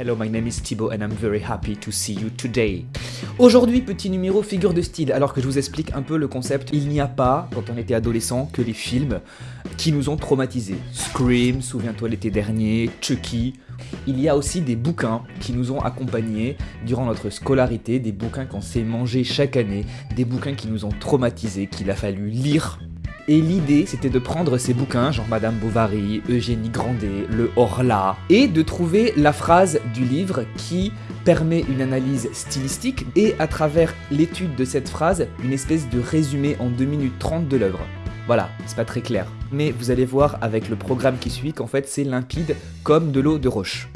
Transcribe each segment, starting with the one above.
Hello, my name is Thibaut and I'm very happy to see you today. Aujourd'hui, petit numéro figure de style, alors que je vous explique un peu le concept. Il n'y a pas, quand on était adolescent, que les films qui nous ont traumatisés. Scream, souviens-toi l'été dernier, Chucky. Il y a aussi des bouquins qui nous ont accompagnés durant notre scolarité, des bouquins qu'on s'est mangés chaque année, des bouquins qui nous ont traumatisés, qu'il a fallu lire et l'idée, c'était de prendre ces bouquins, genre Madame Bovary, Eugénie Grandet, Le Horla, et de trouver la phrase du livre qui permet une analyse stylistique et à travers l'étude de cette phrase, une espèce de résumé en 2 minutes 30 de l'œuvre. Voilà, c'est pas très clair. Mais vous allez voir avec le programme qui suit qu'en fait c'est limpide comme de l'eau de roche.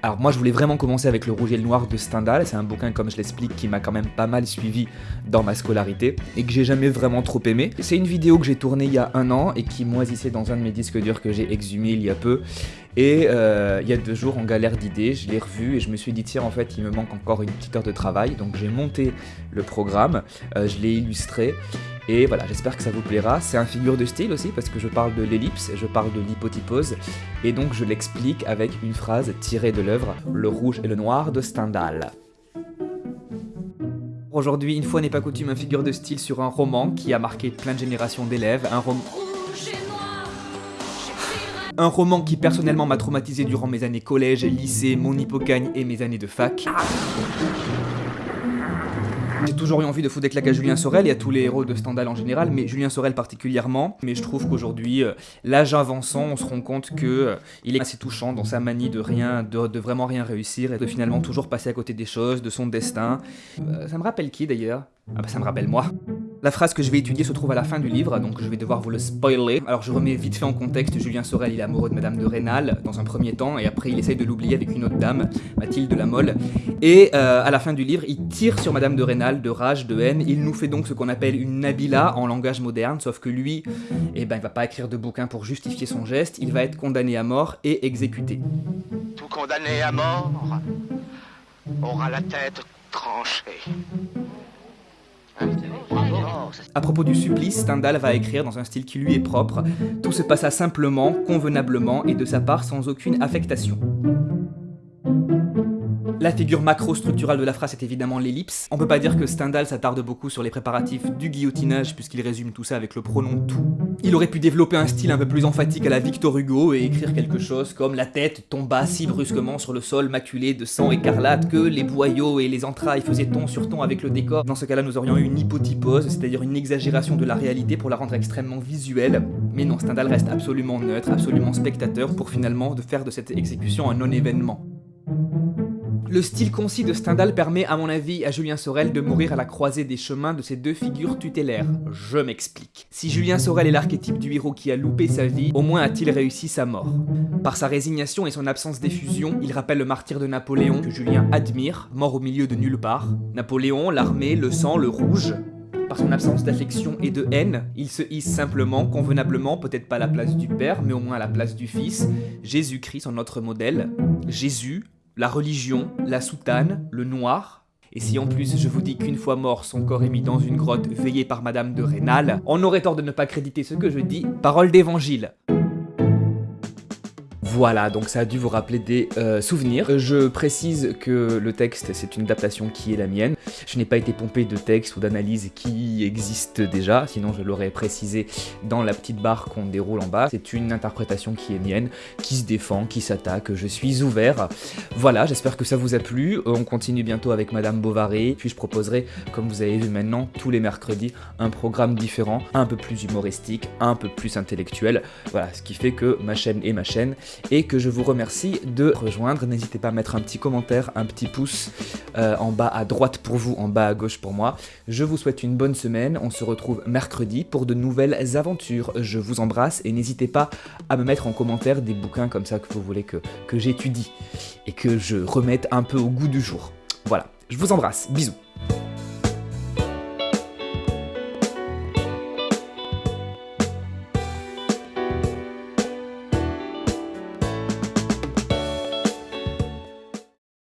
Alors moi je voulais vraiment commencer avec le rouge et le noir de Stendhal, c'est un bouquin comme je l'explique qui m'a quand même pas mal suivi dans ma scolarité et que j'ai jamais vraiment trop aimé. C'est une vidéo que j'ai tournée il y a un an et qui moisissait dans un de mes disques durs que j'ai exhumé il y a peu. Et euh, il y a deux jours en galère d'idées, je l'ai revu et je me suis dit tiens en fait il me manque encore une petite heure de travail. Donc j'ai monté le programme, euh, je l'ai illustré et voilà, j'espère que ça vous plaira. C'est un figure de style aussi parce que je parle de l'ellipse, je parle de l'hypotypose, et donc je l'explique avec une phrase tirée de l'œuvre Le rouge et le noir de Stendhal. Aujourd'hui, une fois n'est pas coutume, un figure de style sur un roman qui a marqué plein de générations d'élèves, un roman... Un roman qui personnellement m'a traumatisé durant mes années collège, lycée, mon hippocagne et mes années de fac. J'ai toujours eu envie de foutre des claques à Julien Sorel et à tous les héros de Stendhal en général, mais Julien Sorel particulièrement. Mais je trouve qu'aujourd'hui, euh, l'âge avançant, on se rend compte que euh, il est assez touchant dans sa manie de rien, de, vraiment rien réussir et de finalement toujours passer à côté des choses, de son destin. Euh, ça me rappelle qui d'ailleurs? Ah bah ça me rappelle moi. La phrase que je vais étudier se trouve à la fin du livre, donc je vais devoir vous le spoiler. Alors je remets vite fait en contexte, Julien Sorel il est amoureux de Madame de Rênal dans un premier temps, et après il essaye de l'oublier avec une autre dame, Mathilde de. Et euh, à la fin du livre, il tire sur Madame de Rênal de rage, de haine, il nous fait donc ce qu'on appelle une Nabila en langage moderne, sauf que lui, eh ben, il va pas écrire de bouquin pour justifier son geste, il va être condamné à mort et exécuté. Tout condamné à mort aura la tête tranchée. À propos du supplice, Stendhal va écrire dans un style qui lui est propre. Tout se passa simplement, convenablement et de sa part sans aucune affectation. La figure macro-structurale de la phrase est évidemment l'ellipse. On peut pas dire que Stendhal s'attarde beaucoup sur les préparatifs du guillotinage puisqu'il résume tout ça avec le pronom tout. Il aurait pu développer un style un peu plus emphatique à la Victor Hugo et écrire quelque chose comme la tête tomba si brusquement sur le sol maculé de sang écarlate que les boyaux et les entrailles faisaient ton sur ton avec le décor. Dans ce cas-là, nous aurions eu une hypotypose, c'est-à-dire une exagération de la réalité pour la rendre extrêmement visuelle. Mais non, Stendhal reste absolument neutre, absolument spectateur pour finalement de faire de cette exécution un non-événement. Le style concis de Stendhal permet, à mon avis, à Julien Sorel de mourir à la croisée des chemins de ces deux figures tutélaires. Je m'explique. Si Julien Sorel est l'archétype du héros qui a loupé sa vie, au moins a-t-il réussi sa mort. Par sa résignation et son absence d'effusion, il rappelle le martyr de Napoléon que Julien admire, mort au milieu de nulle part. Napoléon, l'armée, le sang, le rouge, par son absence d'affection et de haine, il se hisse simplement, convenablement, peut-être pas à la place du Père, mais au moins à la place du Fils, Jésus-Christ, son notre modèle. Jésus, la religion, la soutane, le noir. Et si en plus je vous dis qu'une fois mort, son corps est mis dans une grotte veillée par Madame de Rênal, on aurait tort de ne pas créditer ce que je dis, parole d'évangile. Voilà, donc ça a dû vous rappeler des euh, souvenirs. Je précise que le texte, c'est une adaptation qui est la mienne. Je n'ai pas été pompé de texte ou d'analyse qui existe déjà, sinon je l'aurais précisé dans la petite barre qu'on déroule en bas. C'est une interprétation qui est mienne, qui se défend, qui s'attaque, je suis ouvert. Voilà, j'espère que ça vous a plu. On continue bientôt avec Madame Bovary, puis je proposerai, comme vous avez vu maintenant, tous les mercredis, un programme différent, un peu plus humoristique, un peu plus intellectuel. Voilà, ce qui fait que ma chaîne est ma chaîne et que je vous remercie de rejoindre. N'hésitez pas à mettre un petit commentaire, un petit pouce euh, en bas à droite pour vous, en bas à gauche pour moi. Je vous souhaite une bonne semaine, on se retrouve mercredi pour de nouvelles aventures. Je vous embrasse et n'hésitez pas à me mettre en commentaire des bouquins comme ça que vous voulez que, que j'étudie et que je remette un peu au goût du jour. Voilà, je vous embrasse, bisous